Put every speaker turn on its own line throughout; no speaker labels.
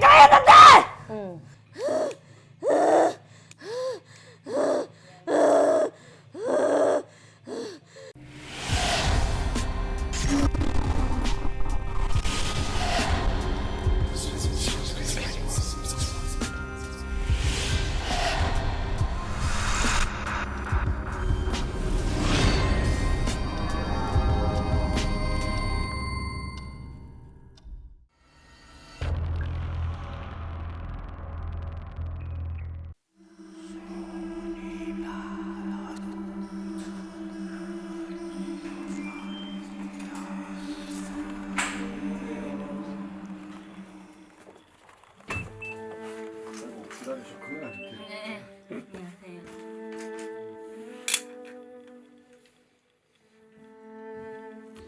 나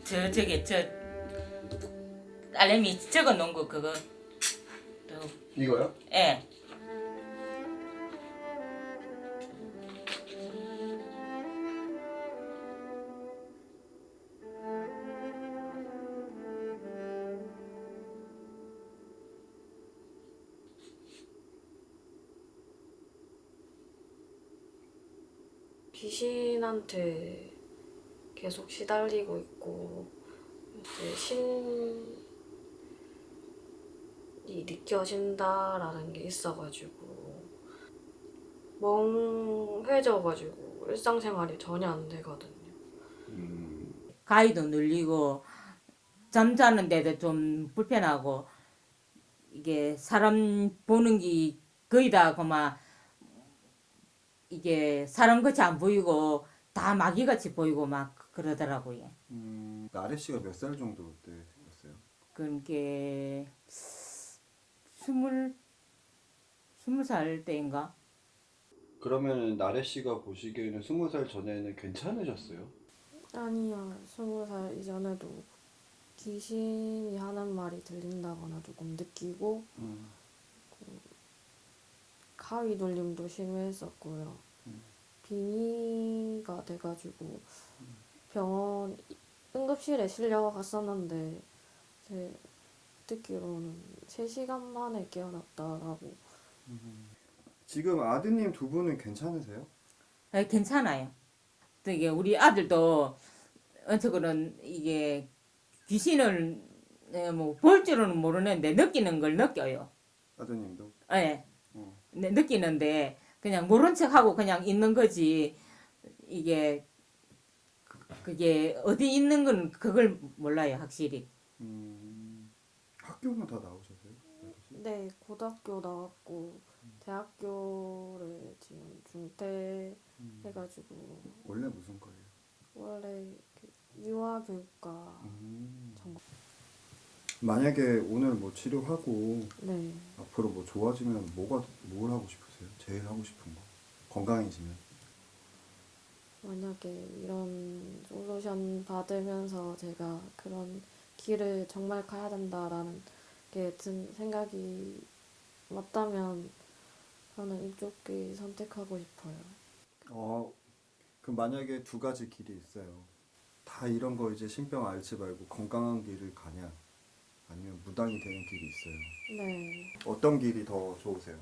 저 저기 저 딸내미 적어 놓은 거 그거 또
이거요?
예.
귀신한테 계속 시달리고 있고 이제 신이 느껴진다라는 게 있어가지고 멍해져가지고 일상생활이 전혀 안 되거든요.
음,
가위도 눌리고 잠자는 데도 좀 불편하고 이게 사람 보는 게 거의 다 그만 이게 사람 같이 안 보이고 다 마귀 같이 보이고 막 그러더라고요.
음, 나래 씨가 몇 살 정도 때 생겼어요?
그게 스물 스무 살 때인가?
그러면 나래 씨가 보시기에는 스무 살 전에는 괜찮으셨어요?
아니요, 스무 살 이전에도 귀신이 하는 말이 들린다거나 조금 느끼고
음,
가위 눌림도 심했었고요.
음.
빙의가 돼가지고 병원 응급실에 실려 갔었는데 제 듣기로는 3시간 만에 깨어났다라고
지금 아드님 두 분은 괜찮으세요?
아, 괜찮아요. 되게 우리 아들도 어쩌고는 이게 귀신을 예, 뭐볼 줄은 모르는데 느끼는 걸 느껴요.
아드님도?
예.
어.
네, 느끼는데 그냥 모른 척하고 그냥 있는 거지 이게 그- 그게 어디 있는 건 그걸 몰라요 확실히.
음, 학교는 다 나오셨어요?
네 고등학교 나왔고 대학교를 지금 중퇴
음,
해가지고.
원래 무슨 과예요?
원래 그 유아교육과
음.
전공.
만약에 오늘 뭐 치료하고
네.
앞으로 뭐 좋아지면 뭐가 뭘 하고 싶으세요? 제일 하고 싶은 거? 건강해지면
만약에 이런 솔루션 받으면서 제가 그런 길을 정말 가야 된다라는 게 든 생각이 맞다면 저는 이쪽 길 선택하고 싶어요.
어, 그 만약에 두 가지 길이 있어요. 다 이런 거 이제 신병 앓지 말고 건강한 길을 가냐, 아니면 무당이 되는 길이 있어요.
네.
어떤 길이 더 좋으세요?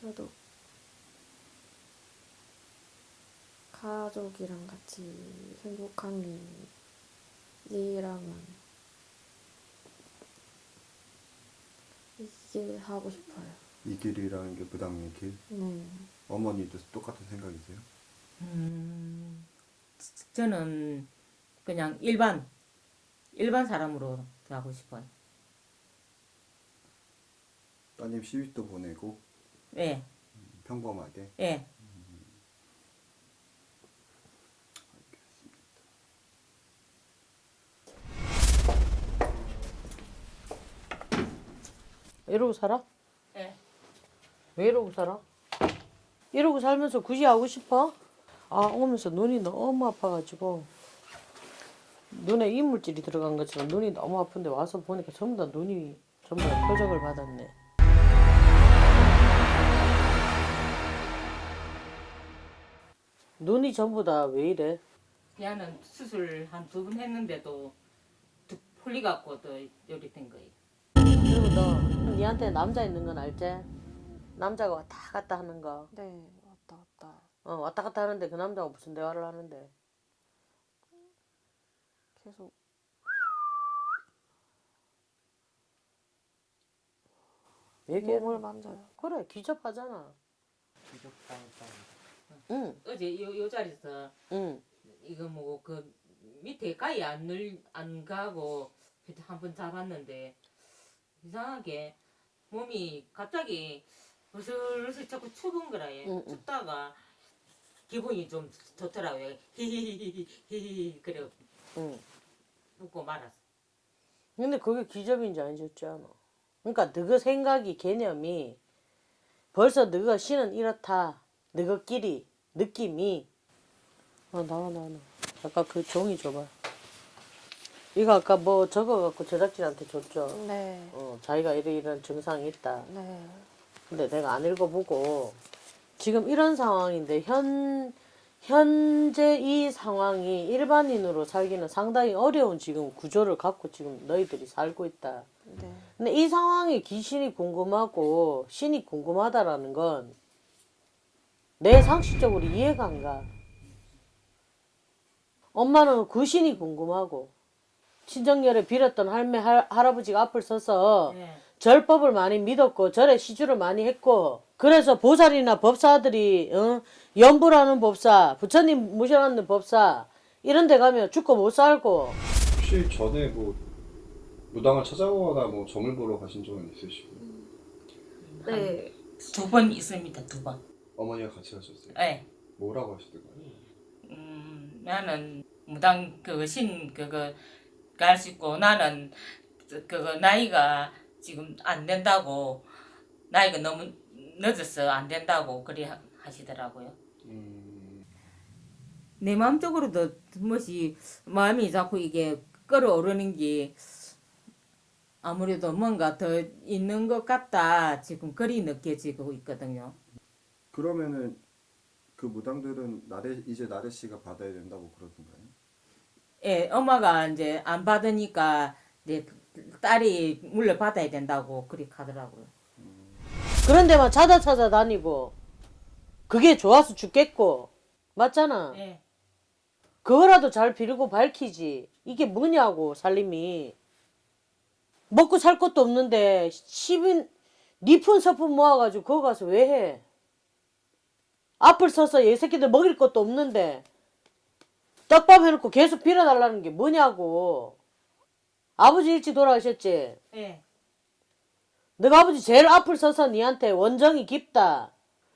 그래도 가족이랑 같이 행복한 일이라면 이게 하고 싶어요.
이 길이라는 게 무당의 길?
네.
어머니도 똑같은 생각이세요?
음, 저는 그냥 일반 일반 사람으로 하고 싶어요
따님 시집도 보내고
예,
평범하게.
예.
이러고 살아?
예.
왜 이러고 살아? 이러고 살면서 굳이 하고 싶어? 아 오면서 눈이 너무 아파가지고 눈에 이물질이 들어간 것처럼 눈이 너무 아픈데 와서 보니까 전부 다 눈이 전부 다 표적을 받았네. 눈이 전부 다 왜 이래?
걔는 수술 한 두 번 했는데도 두 풀리 갖고 또 요리 된 거예요.
너 니한테 남자 있는 건 알지? 남자가 왔다 갔다 하는 거.
네 왔다 갔다
어, 왔다 갔다 하는데 그 남자가 무슨 대화를 하는데?
계속
얘기해.
몸을 만져요.
그래 기접하잖아. 응,
어제 요, 요 자리에서
응.
이거 뭐그 밑에 가위 안, 늘, 안 가고 한번 잡았는데 이상하게 몸이 갑자기 으슬으슬 자꾸 추운 거라 얘
응, 응.
춥다가 기분이 좀 좋더라고요 히히히히히 그래
응.
웃고 말았어
근데 그게 기접인지 아니었지 않아. 그러니까 너가 생각이 개념이 벌써 너가 신은 이렇다. 너가끼리 느낌이 아 나와 나와 나와. 아까 그 종이 줘봐. 이거 아까 뭐 적어갖고 제작진한테 줬죠.
네.
어 자기가 이런 이런 증상이 있다.
네.
근데 내가 안 읽어보고 지금 이런 상황인데 현 현재 이 상황이 일반인으로 살기는 상당히 어려운 지금 구조를 갖고 지금 너희들이 살고 있다.
네.
근데 이 상황에 귀신이 궁금하고 신이 궁금하다라는 건 내 상식적으로 이해가 안 가. 엄마는 그 신이 궁금하고 친정열에 빌었던 할매 할, 할아버지가 앞을 서서
네.
절법을 많이 믿었고 절에 시주를 많이 했고 그래서 보살이나 법사들이 어? 연부라는 법사 부처님 모셔놨는 법사 이런 데 가면 죽고 못 살고
혹시 전에 뭐 무당을 찾아보거나 뭐 점을 보러 가신 적은 있으시고
네.
두 번 있습니다 두번
어머니가 같이 가셨어요?
네.
뭐라고 하시던가요?
음, 나는 무당 그거 신 그거 갈 수 있고 나는 그거 나이가 지금 안 된다고 나이가 너무 늦어서 안 된다고 그리 하- 하시더라고요.
음,
내 마음적으로도 무엇이 마음이 자꾸 이게 끌어오르는 게 아무래도 뭔가 더 있는 것 같다 지금 그리 느껴지고 있거든요.
그러면은 그 무당들은 나래 이제 나래 씨가 받아야 된다고 그러던가요?
예, 엄마가 이제 안 받으니까 이제 딸이 물려 받아야 된다고 그리 하더라고요.
그런 데만 찾아 찾아 다니고 그게 좋아서 죽겠고 맞잖아
예.
그거라도 잘 비르고 밝히지 이게 뭐냐고 살림이 먹고 살 것도 없는데 십인 니푼 서푼 모아가지고 그거 가서 왜 해? 앞을 서서 얘 새끼들 먹일 것도 없는데 떡밥 해놓고 계속 빌어달라는 게 뭐냐고 아버지 일찍 돌아가셨지?
예.
너가 아버지 제일 앞을 서서 니한테 원정이 깊다.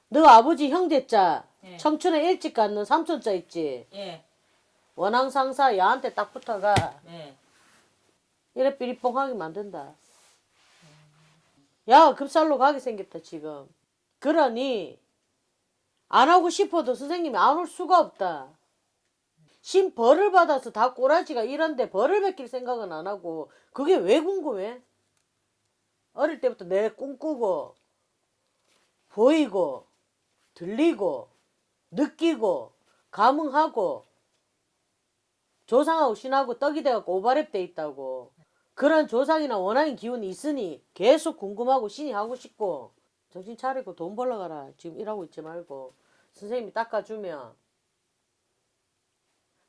너 아버지 형제자
예.
청춘에 일찍 갖는 삼촌자 있지.
예.
원앙상사 야한테 딱 붙어가
예.
이래 삐리뽕하게 만든다. 야 급살로 가게 생겼다 지금. 그러니 안 하고 싶어도 선생님이 안 올 수가 없다. 신 벌을 받아서 다 꼬라지가 이런데 벌을 베낄 생각은 안 하고 그게 왜 궁금해? 어릴 때부터 내 꿈꾸고 보이고 들리고 느끼고 감흥하고 조상하고 신하고 떡이 돼갖고 오바랩 돼 있다고. 그런 조상이나 원앙인 기운이 있으니 계속 궁금하고 신이 하고 싶고 정신 차리고 돈 벌러 가라. 지금 일하고 있지 말고. 선생님이 닦아주면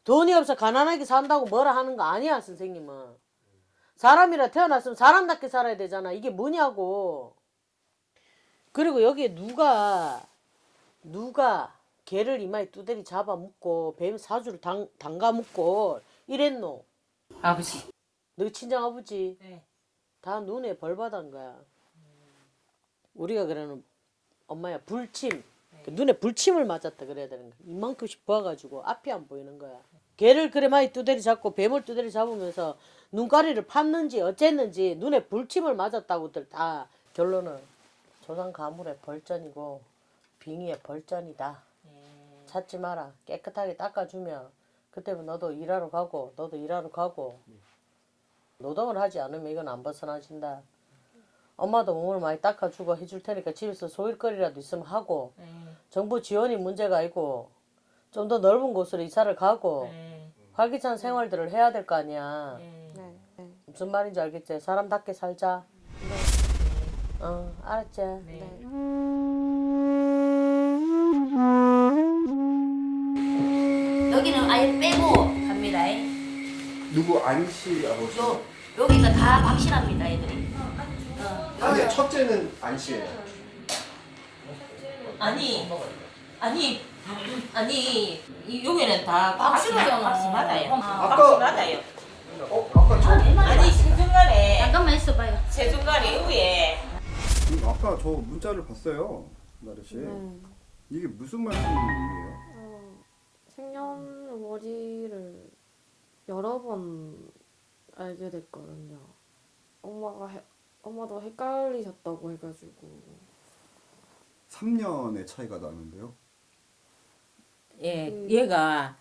돈이 없어 가난하게 산다고 뭐라 하는 거 아니야 선생님은. 사람이라 태어났으면 사람답게 살아야 되잖아. 이게 뭐냐고. 그리고 여기에 누가 누가 개를 이마에 두드리 잡아 묶고 뱀 사주를 당, 담가 묶고 이랬노?
아버지.
너 친정 아버지?
예.
다 눈에 벌 받은 거야. 우리가 그러는 엄마야 불침. 그 눈에 불침을 맞았다 그래야 되는 거야. 이만큼씩 부어가지고 앞이 안 보이는 거야. 개를 그래 많이 두드리 잡고 뱀을 두드리 잡으면서 눈가리를 팠는지 어쨌는지 눈에 불침을 맞았다고들 다 결론은 조상 가물의 벌전이고 빙의의 벌전이다.
예.
찾지 마라. 깨끗하게 닦아주면 그때면 너도 일하러 가고 너도 일하러 가고. 노동을 하지 않으면 이건 안 벗어나진다. 엄마도 몸을 많이 닦아주고 해줄 테니까 집에서 소일거리라도 있으면 하고
네.
정부 지원이 문제가 아니고 좀 더 넓은 곳으로 이사를 가고
네.
활기찬 생활들을 해야 될 거 아니야.
네.
네. 네.
무슨 말인지 알겠지? 사람답게 살자. 어, 알았지?
네.
여기는 아예 빼고 갑니다.
누구 안씨 아버지?
요 여기가 다 확실합니다, 애들이.
아니 첫째는 안씨예요.
아니 아니 아니 이 여기는 다. 아, 박씨
아까-
맞아요.
어 아까 저
아니 세중간에
잠깐만 있어봐요.
세중간에 위에
음, 아까 저 문자를 봤어요, 나래 씨.
네.
이게 무슨 말씀이에요?
어, 생년월일을 여러 번 알게 됐거든요. 엄마가 해, 엄마도 헷갈리셨다고 해가지고
3년의 차이가 나는데요.
예,
음.
얘가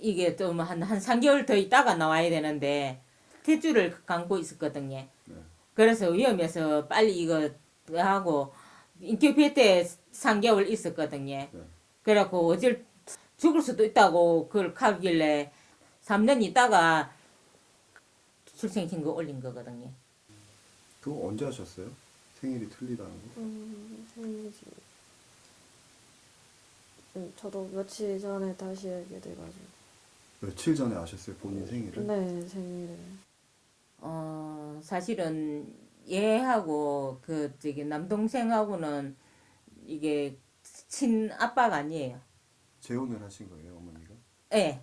이게 좀한한 3개월 더 있다가 나와야 되는데 탯줄을 감고 있었거든요.
네.
그래서 위험해서 빨리 이거 하고 인큐베 때 3개월 있었거든요.
네.
그래갖고 어질 죽을 수도 있다고 그걸 가길래 3년 있다가 출생신고 올린 거거든요.
그거 언제 하셨어요? 생일이 틀리다는 거?
음, 생일이 음, 저도 며칠 전에 다시 알게 돼가지고
며칠 전에 아셨어요, 본인 생일을?
네 생일을
어, 사실은 얘하고 그 저기 남동생하고는 이게 친아빠가 아니에요.
재혼을 하신 거예요, 어머니가?
예,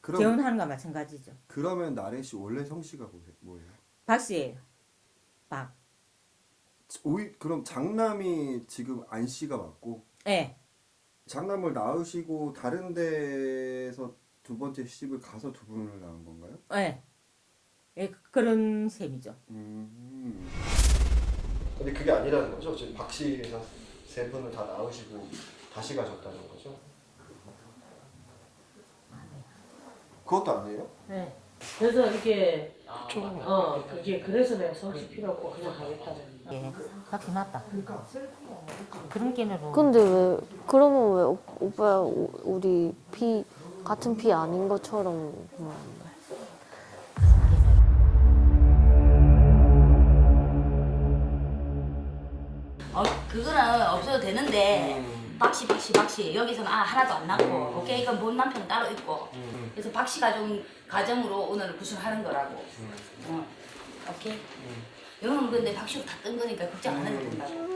그럼
재혼하는 거 마찬가지죠.
그러면 나래 씨 원래 성씨가 뭐예요?
박씨예요. 박.
오이 그럼 장남이 지금 안 씨가 맞고
예,
장남을 낳으시고 다른 데서 두 번째 시집을 가서 두 분을 낳은 건가요?
예. 예, 그런 셈이죠.
음.
근데 그게 아니라는 거죠. 지금 박 씨가 세 분을 다 낳으시고 다시 가셨다는 거죠.
그것도 아니에요?
네.
그래서 이게 어 그게 그래서 내가 성씨 필요 없고 그냥 가겠다고.
예, 박씨 맞다. 그런 게으로.
근데 왜 그러면 왜 오, 오빠 우- 우리 피 같은 피 아닌 것처럼 거야?
어, 그거는 없어도 되는데. 박씨 박씨 박씨. 여기서는 아 하나도 안 낳고. 오케이 그럼 본 남편은 따로 있고. 그래서 박씨 가정 가정으로 오늘 구술하는 거라고. 어, 오케이? 이거는 근데 박씨로 다뜬 거니까 걱정 안 해도 된다고.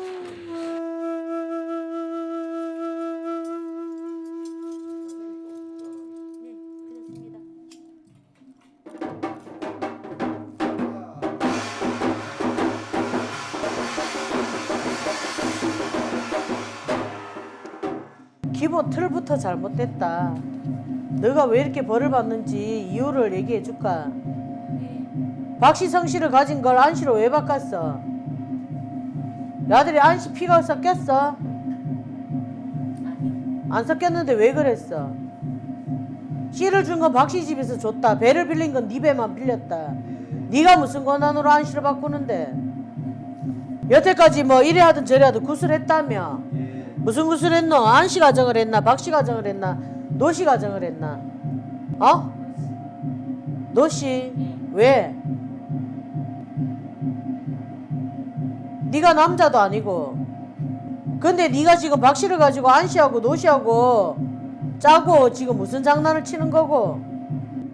기본 틀부터 잘못됐다. 너가 왜 이렇게 벌을 받는지 이유를 얘기해 줄까? 박시성 씨를 가진 걸 안씨로 왜 바꿨어? 아들이 안씨 피가 섞였어? 안 섞였는데 왜 그랬어? 씨를 준 건 박씨 집에서 줬다. 배를 빌린 건 네 배만 빌렸다. 네가 무슨 권한으로 안씨를 바꾸는데? 여태까지 뭐 이래 하든 저래 하든 구슬했다며? 무슨 구슬 했노? 안씨 가정을 했나? 박씨 가정을 했나? 노씨 가정을 했나? 어? 노씨 왜? 네가 남자도 아니고. 근데 네가 지금 박씨를 가지고 안씨하고 노씨하고 짜고 지금 무슨 장난을 치는 거고?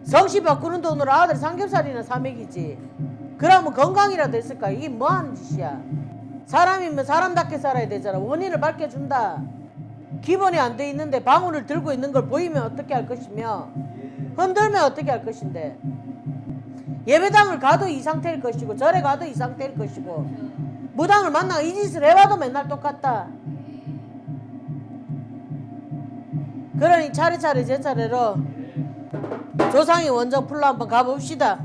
성씨 바꾸는 돈으로 아들 삼겹살이나 사 먹이지. 그러면 건강이라도 했을까 이게 뭐 하는 짓이야? 사람이면 사람답게 살아야 되잖아. 원인을 밝혀준다 기본이 안 돼 있는데 방울을 들고 있는 걸 보이면 어떻게 할 것이며 흔들면 어떻게 할 것인데. 예배당을 가도 이 상태일 것이고 절에 가도 이 상태일 것이고 무당을 만나 이 짓을 해봐도 맨날 똑같다. 그러니 차례차례 제 차례로 조상이 원정 풀로 한번 가봅시다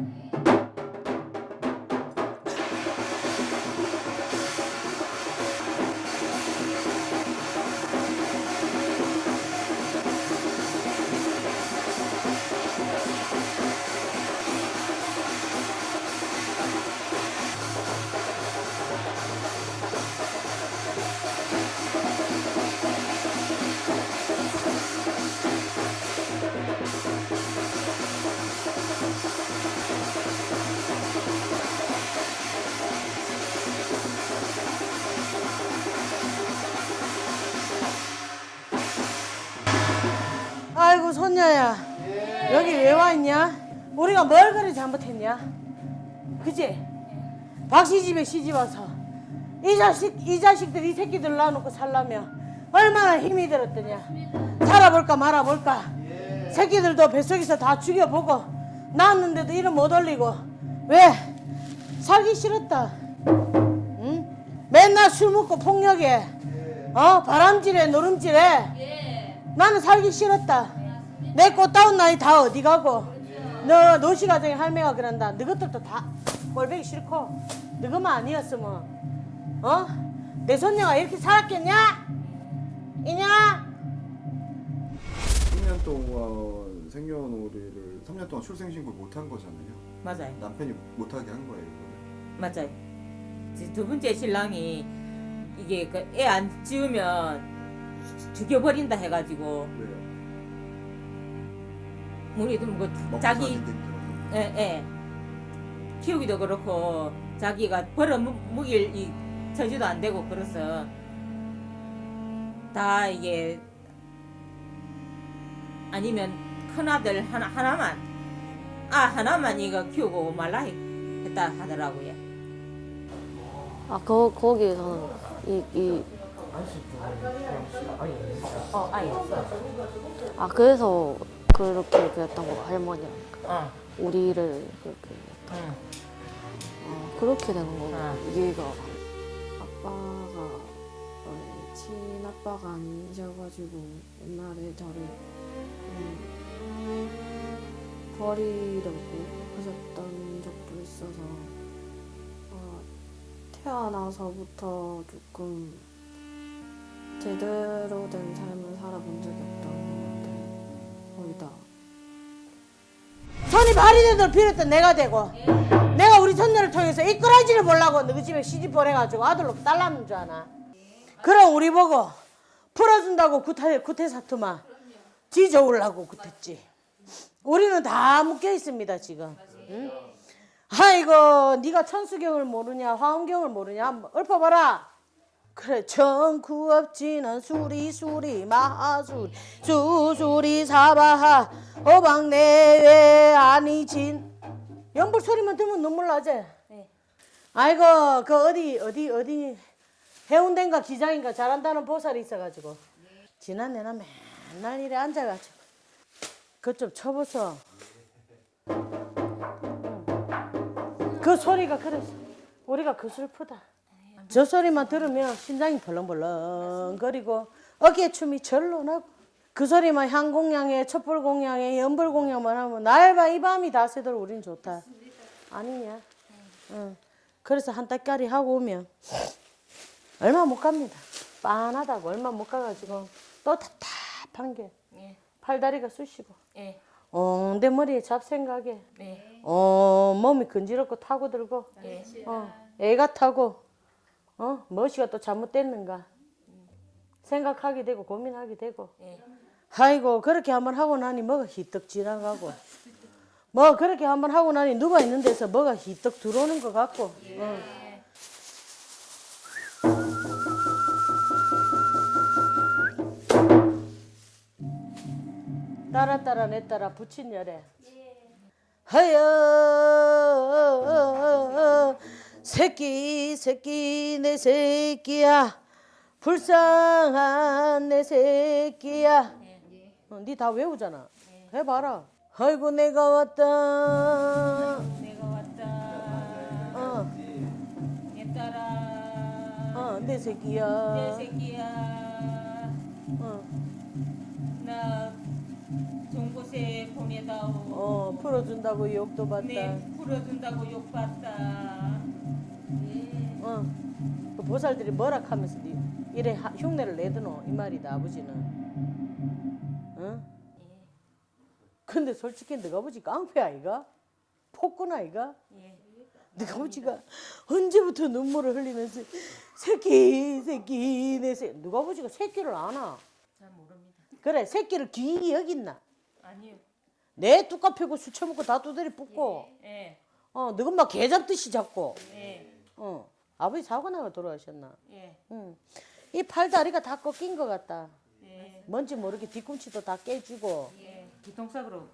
손녀야 여기 왜와 있냐? 우리가 뭘 그리 잘못했냐? 그지? 박씨 집에 시집 와서 이 자식 이 자식들 이 새끼들 놔놓고 살려면 얼마나 힘이 들었더냐? 살아볼까 말아볼까? 새끼들도 뱃속에서 다 죽여보고 낳았는데도 이름 못 올리고 왜? 살기 싫었다. 응? 맨날 술 먹고 폭력해. 어? 바람질해 노름질해. 나는 살기 싫었다. 내 꽃다운 나이 다 어디 가고 너 노시 가정의 할매가 그런다. 너것들도 다 꼴보기 싫고 너것만 아니었으면 어? 내 손녀가 이렇게 살았겠냐? 이냐?
10년 동안 생년월일을 3년 동안 출생신고 못한 거잖아요.
맞아요.
남편이 못하게 한 거예요, 이거를.
맞아요. 두 번째 신랑이 이게 그애안 지우면 죽여버린다 해가지고
왜요?
우리도 뭐 자기. 예, 예. 키우기도 그렇고 자기가 벌어 무- 먹일 이 처지도 안 되고 그래서 다 이게 아니면 큰 아들 하나 하나만 아 하나만 이거 키우고 말라 했- 했다 하더라고요.
아, 거, 거기에서는 이, 이,
어, 아예.
아, 그래서 그렇게 그랬던 거 할머니가.
어,
우리를 그렇게.
응.
아, 그렇게 되는 거고,
아.
이해가. 아빠가, 어, 친아빠가 아니셔가지고, 옛날에 저를, 음, 버리려고 하셨던 적도 있어서, 어, 태어나서부터 조금 제대로 된 삶을 살아본 적이 같아요. 거의 다.
손이 발이 되도록 빌었던 내가 되고 내가 우리 손녀를 통해서 이끌어지를 보려고 너희 집에 시집 보내가지고 아들로 딸라는 줄 아나? 그럼 우리 보고 풀어준다고 구태, 구태 사투마 지 좋으려고 구했지. 우리는 다 묶여 있습니다 지금. 응? 아이고 네가 천수경을 모르냐 화엄경을 모르냐? 한번 읊어봐라 그래 정구 없지는 수리 수리 마하수리 수수리 사바하. 어방 내외 아니진. 연불 소리만 들으면 눈물 나지? 아이고 그 어디 어디 어디 해운대인가 기장인가 잘한다는 보살이 있어가지고. 지난해나 맨날 이래 앉아가지고. 그것 좀 쳐보소. 그 소리가 그래서 우리가 그 슬프다 저 소리만 들으면 심장이 벌렁벌렁거리고 어깨 춤이 절로 나고 그 소리만 향공양에 촛불공양에 연불공양만 하면 날바 이 밤이 다 새도록 우린 좋다. 아니냐? 응. 그래서 한 달까리 하고 오면 얼마 못 갑니다. 빤하다고 얼마 못 가가지고 또 답답한 게
예,
팔다리가 쑤시고
예,
어, 내 머리에 잡생각에
네,
어, 몸이 근지럽고 타고 들고
예.
어, 애가 타고 어, 무엇이가 또 잘못됐는가? 생각하게 되고 고민하게 되고.
예.
아이고 그렇게 한번 하고 나니 뭐가 희떡 지나가고. 뭐 그렇게 한번 하고 나니 누가 있는 데서 뭐가 희떡 들어오는 것 같고. 어. 따라 따라 내 따라 부친 열에. 하여 새끼 새끼 내 새끼야 불쌍한 내 새끼야 어, 니다 외우잖아 해봐라 아이고 내가 왔다
내가 왔다.
어,
내 딸아.
어, 내 새끼야
내 새끼야.
어,
나 좋은 곳에 보내다오.
어, 풀어준다고 욕도 받다
내 풀어준다고 욕 받다.
어, 그 보살들이 뭐라 하면서 니 이래 하- 흉내를 내드노 이 말이다 아버지는 어? 근데 솔직히 너가 아버지 깡패 아이가? 폭군 아이가?
예.
너가 아버지가 언제부터 눈물을 흘리면서 새끼 새끼 내 새. 누가 아버지가 새끼를 아나?
잘 모릅니다.
그래 새끼를 귀히 여긴나?
아니요.
내 뚜까 패고 술 처먹고 다 두드리 붓고
예,
어 너가 막 개 잡듯이 잡고
예,
어 아버지 사고 나가 돌아가셨나?
예,
응. 이 팔다리가 다 꺾인 것 같다.
예,
뭔지 모르게 뒤꿈치도 다 깨지고
예. 기통sak으로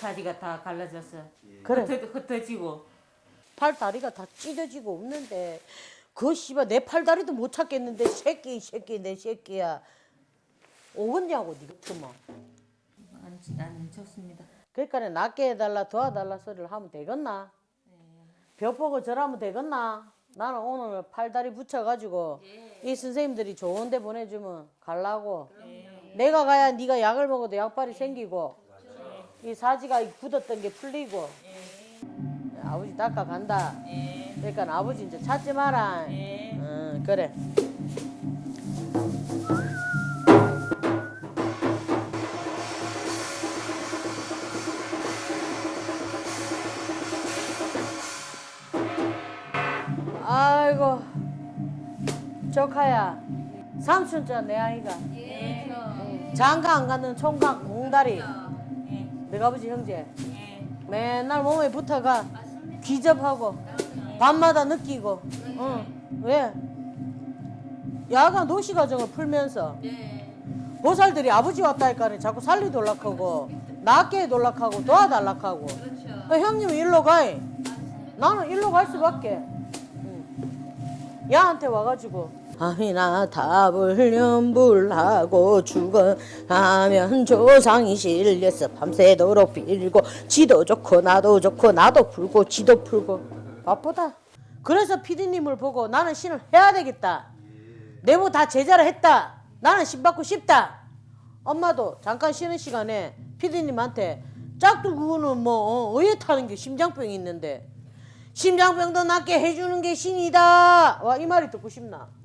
바지가 다 갈라졌어.
그래.
흩어, 흩어 지고.
팔 다리가 다 찢어지고 없는데 그 씨발 내 팔 다리도 못 찾겠는데 새끼 이 새끼 내 새끼야 오겠냐고 니 같으면
안, 안 좋습니다.
그러니까 낫게 해달라 도와달라 소리를 하면 되겠나 벽 보고 절하면 되겠나 나는 오늘 팔다리 붙여가지고 이 선생님들이 좋은 데 보내주면 갈라고. 내가 가야 네가 약을 먹어도 약발이 생기고. 이 사지가 굳었던 게 풀리고. 아버지 닦아 간다. 그러니까 아버지 이제 찾지 마라. 응 그래 조카야 삼촌자 내 아이가 응. 장가 안 가는 총각 몽다리 내가 아버지 형제 맨날 몸에 붙어가 귀접하고 밤마다 느끼고 응. 왜? 야간 도시 과정을 풀면서 보살들이 아버지 왔다 할까는 자꾸 살리 돌락하고 낫게 돌락하고 도와달락하고 그 형님 일로 가이 나는 일로 갈 수밖에 응. 야한테 와가지고 아미나 답을 연불하고 죽어가면 조상이 실려서 밤새도록 빌고 지도 좋고 나도 좋고 나도 풀고 지도 풀고. 바쁘다. 그래서 피디님을 보고 나는 신을 해야 되겠다. 내부 다 제자를 했다. 나는 신 받고 싶다. 엄마도 잠깐 쉬는 시간에 피디님한테 짝도 그거는 뭐 어, 어에 타는 게 심장병이 있는데. 심장병도 낫게 해주는 게 신이다. 와 이 말이 듣고 싶나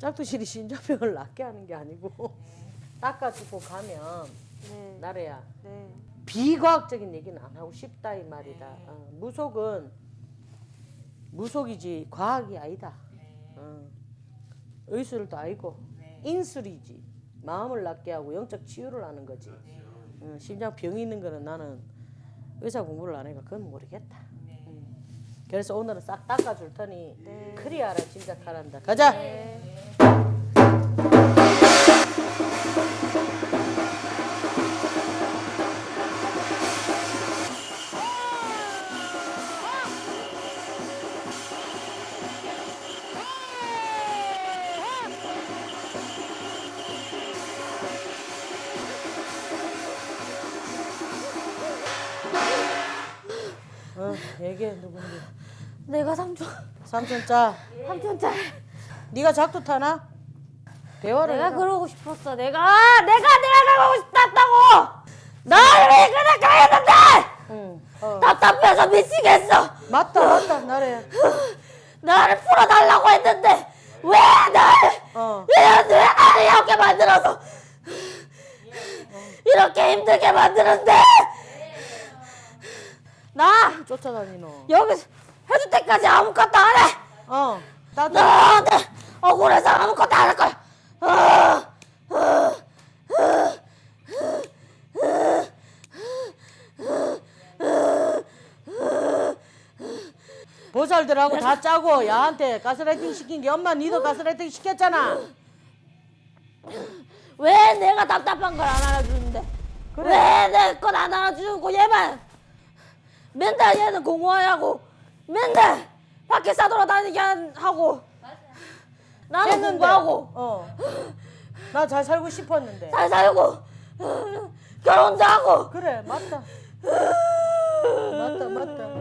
짝두실이 심장병을 낫게 하는 게 아니고 닦아주고 가면
네.
나래야
네.
비과학적인 얘기는 안 하고 싶다 이 말이다. 어, 무속은 무속이지 과학이 아니다. 어. 의술도 아니고 인술이지 마음을 낫게 하고 영적 치유를 하는 거지. 어, 심장 병이 있는 거는 나는 의사 공부를 안 해가 그건 모르겠다. 음. 그래서 오늘은 싹 닦아줄 테니 진짜 잘한다. 가자. 어, 얘기해 누군지.
내가 삼촌
삼촌 짜.
삼촌 짤.
네가 작두 타나? 대화를
내가
해라.
그러고 싶었어. 내가 아, 내가 내가 가고 싶었다고. 나를 왜 그래 가야는데
응. 어.
답답해서 미치겠어.
맞다 맞다 나래.
나를 풀어달라고 했는데 왜 날?
어.
왜, 왜 나를 이렇게 만들어서 이렇게 힘들게 만드는데 나
쫓아다니노.
여기 해줄 때까지 아무것도 안 해.
어. 나도.
나한테 억울해서 아무것도 안 할 거야.
보살들하고 다 짜고 야한테 가스라이팅 시킨 게 엄마 니도 가스라이팅 시켰잖아.
왜 내가 답답한 걸 안 알아주는데? 왜내건안 알아주고 얘만 맨날 얘는 공부하고 맨날 밖에 싸돌아다니게 한- 하고 나는
했는데.
공부하고
어. 나 잘 살고 싶었는데.
잘 살고 결혼도 하고
그래 맞다. 맞다 맞다.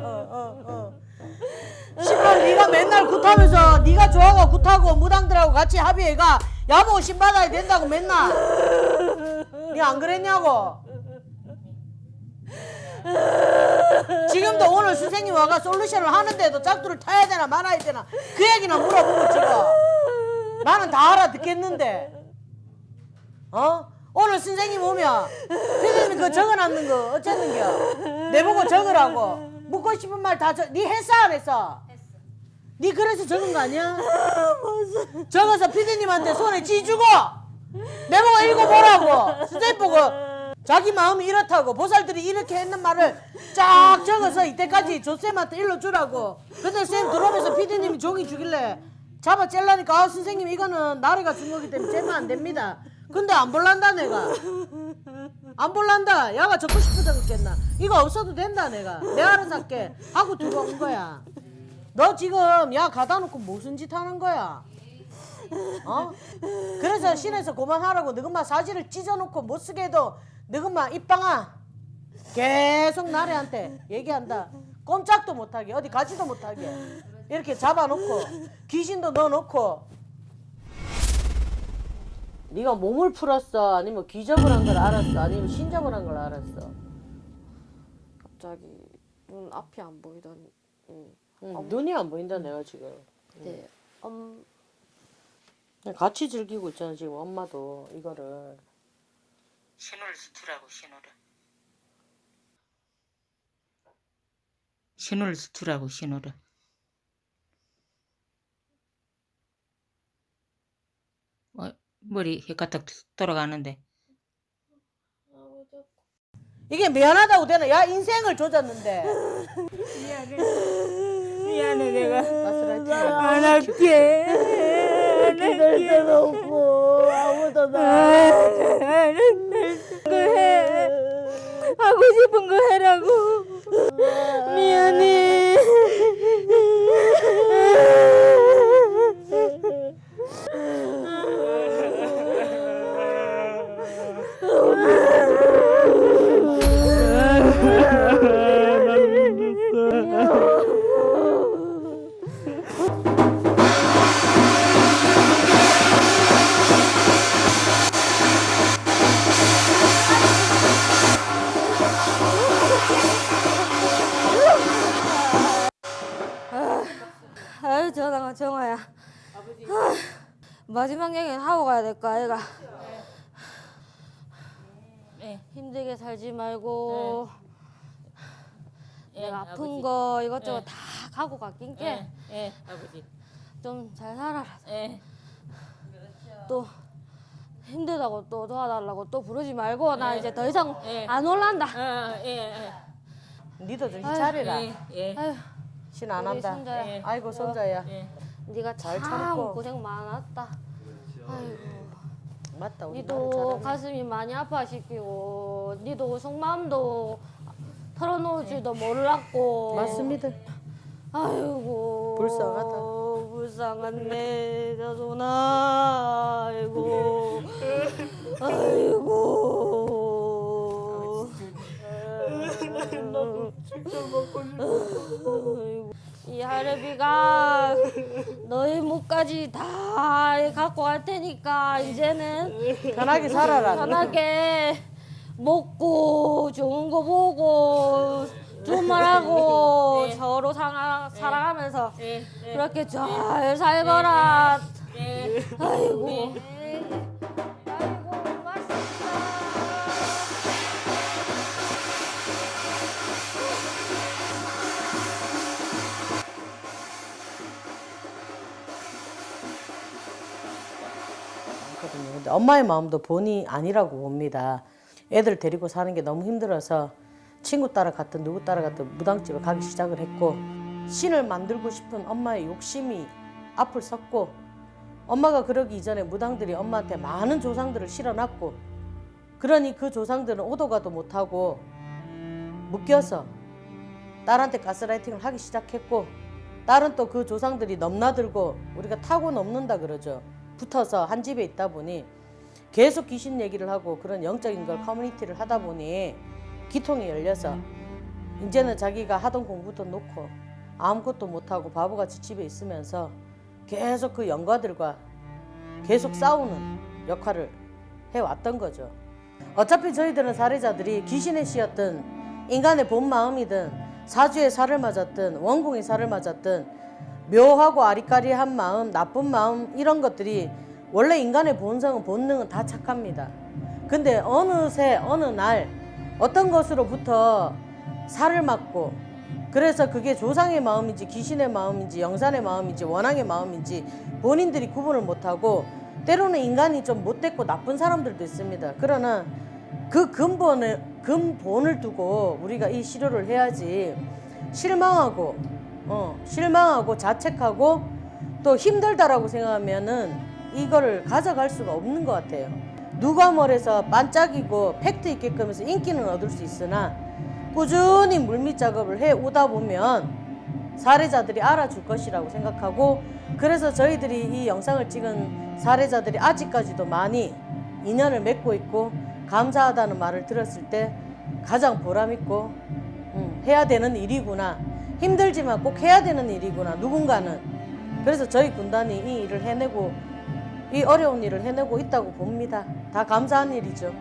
신발 네가 맨날 굿하면서 네가 좋아가 굿하고 무당들하고 같이 합의해가 야모 신 받아야 된다고 맨날. 네 안 그랬냐고. 지금도 오늘 선생님 와가 솔루션을 하는데도 짝두를 타야 되나 말아야 되나 그 얘기나 물어보고 지금 나는 다 알아듣겠는데 어? 오늘 선생님 오면 피디님이 그 적어놨는 거 어쨌는겨 내보고 적으라고 묻고 싶은 말 다네 했어 안 했어? 네 그래서 적은 거 아니야? 적어서 피디님한테 손에 쥐주고 내보고 읽어보라고 보고 자기 마음이 이렇다고 보살들이 이렇게 했는 말을 쫙 적어서 이때까지 조쌤한테 일러주라고 근데 쌤 들어오면서 피디님이 종이 주길래 잡아 찔라니까 아 선생님 이거는 나래가 준 거기 때문에 째면 안 됩니다. 근데 안 볼란다 내가. 안 볼란다. 야가 적고 싶어서 그랬겠나. 이거 없어도 된다 내가. 내가 알아서 할게. 하고 들어온 거야. 너 지금 야 가다 놓고 무슨 짓 하는 거야? 어? 그래서 신에서 그만하라고 너그마 사지를 찢어놓고 못 쓰게 해도 너그마 입방아. 계속 나래한테 얘기한다. 꼼짝도 못하게 어디 가지도 못하게. 이렇게 잡아놓고 귀신도 넣어놓고. 네가 몸을 풀었어? 아니면 귀접을 한 걸 알았어? 아니면 신접을 한 걸 알았어?
갑자기 눈 앞이 안 보이더니.
응, 눈이 안 보인다 내가 지금
네. 엄,
같이 즐기고 있잖아 지금 엄마도 이거를
신호를 수투라고 신호를. 신호를 수투라고 신호를. 어, 머리 헷가닥 돌아가는데.
이게 미안하다고 되나 야 인생을 조졌는데
미안해 내가
가스라이팅
안 할게.
기댈 데가 없고 아무도 나
해. 하고 싶은 거 해라고. 미안해.
살지 말고
예,
내가 아픈
아버지.
거 이것저것
네.
다 갖고 가낀게
예, 예, 아버지.
좀 잘 살아라.
예.
또 힘들다고 또 도와달라고 또 부르지 말고 나 이제 더 이상
예.
안 올란다.
예.
니도 정신 차리라
예, 예.
신안 한다
손자야.
예.
아이고 손자야
예.
네가 잘참
참고.
고생 많았다. 아이고.
맞다 우리
니도 가슴이 많이 아파시키고 니도 속마음도 털어놓을지도 몰랐고.
맞습니다.
아이고
불쌍하다.
불쌍한 내 자손아 아이고. 아이고 아이고. 이 할애비가 너희 목까지 다 갖고 갈 테니까 이제는
편하게 살아라.
편하게 먹고 좋은 거 보고 좋은 말 하고 서로 사랑, 사랑하면서
예, 예.
그렇게 잘 살거라.
예.
아이고. 아이고
근데 엄마의 마음도 본이 아니라고 봅니다. 애들 데리고 사는 게 너무 힘들어서 친구 따라 갔든 누구 따라 갔든 무당집에 가기 시작을 했고 신을 만들고 싶은 엄마의 욕심이 앞을 섰고 엄마가 그러기 이전에 무당들이 엄마한테 많은 조상들을 실어놨고 그러니 그 조상들은 오도 가도 못하고 묶여서 딸한테 가스라이팅을 하기 시작했고 딸은 또 그 조상들이 넘나들고 우리가 타고 넘는다 그러죠. 붙어서 한 집에 있다 보니 계속 귀신 얘기를 하고 그런 영적인 걸 커뮤니티를 하다 보니 기통이 열려서 이제는 자기가 하던 공부도 놓고 아무것도 못하고 바보같이 집에 있으면서 계속 그 영가들과 계속 싸우는 역할을 해왔던 거죠. 어차피 저희들은 사례자들이 귀신에 씌었든 인간의 본 마음이든 사주의 살을 맞았든 원궁의 살을 맞았든 묘하고 아리까리한 마음, 나쁜 마음 이런 것들이 원래 인간의 본성은 본능은 다 착합니다. 근데 어느새 어느 날 어떤 것으로부터 살을 맞고 그래서 그게 조상의 마음인지 귀신의 마음인지 영산의 마음인지 원앙의 마음인지 본인들이 구분을 못하고 때로는 인간이 좀 못됐고 나쁜 사람들도 있습니다. 그러나 그 근본을 근본을 두고 우리가 이 시료를 해야지 실망하고 어, 실망하고 자책하고 또 힘들다라고 생각하면은 이거를 가져갈 수가 없는 것 같아요. 누가 뭐래서 반짝이고 팩트 있게끔 해서 인기는 얻을 수 있으나 꾸준히 물밑 작업을 해 오다 보면 사례자들이 알아줄 것이라고 생각하고 그래서 저희들이 이 영상을 찍은 사례자들이 아직까지도 많이 인연을 맺고 있고 감사하다는 말을 들었을 때 가장 보람 있고 음, 해야 되는 일이구나 힘들지만 꼭 해야 되는 일이구나 누군가는 그래서 저희 군단이 이 일을 해내고 이 어려운 일을 해내고 있다고 봅니다 다 감사한 일이죠.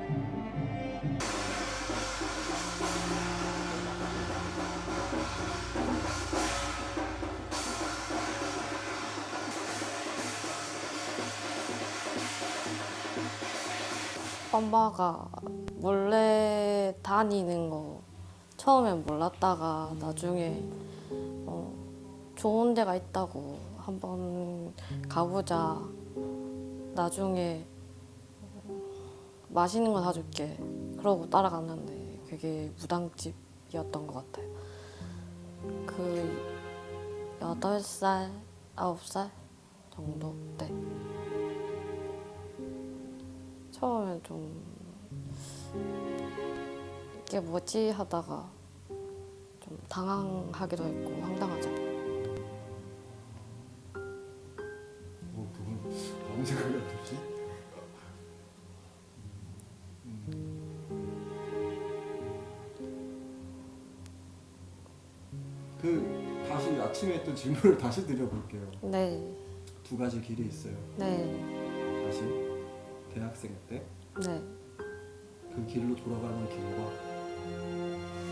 엄마가 몰래 다니는 거 처음엔 몰랐다가 나중에 어, 좋은 데가 있다고 한번 가보자. 나중에 어, 맛있는 거 사줄게. 그러고 따라갔는데 그게 무당집이었던 것 같아요. 그 여덟 살, 아홉 살 정도 때. 처음엔 좀 이게 뭐지 하다가 좀 당황하기도 했고 황당하죠.
뭐 그건 아무 생각이 안 들지? 그 다시 아침에 했던 질문을 다시 드려볼게요.
네,
두 가지 길이 있어요.
네,
다시 대학생 때그
네.
길로 돌아가는 길과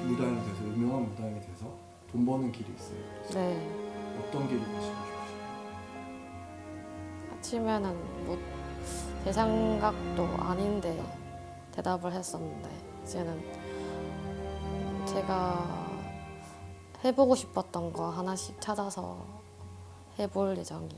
무당이 돼서 유명한 무당이 돼서 돈 버는 길이 있어요.
네.
어떤 길을 가시고 싶으세요?
아침에는 뭐 제 생각도 아닌데 대답을 했었는데 이제는 제가 해보고 싶었던 거 하나씩 찾아서 해볼 예정이.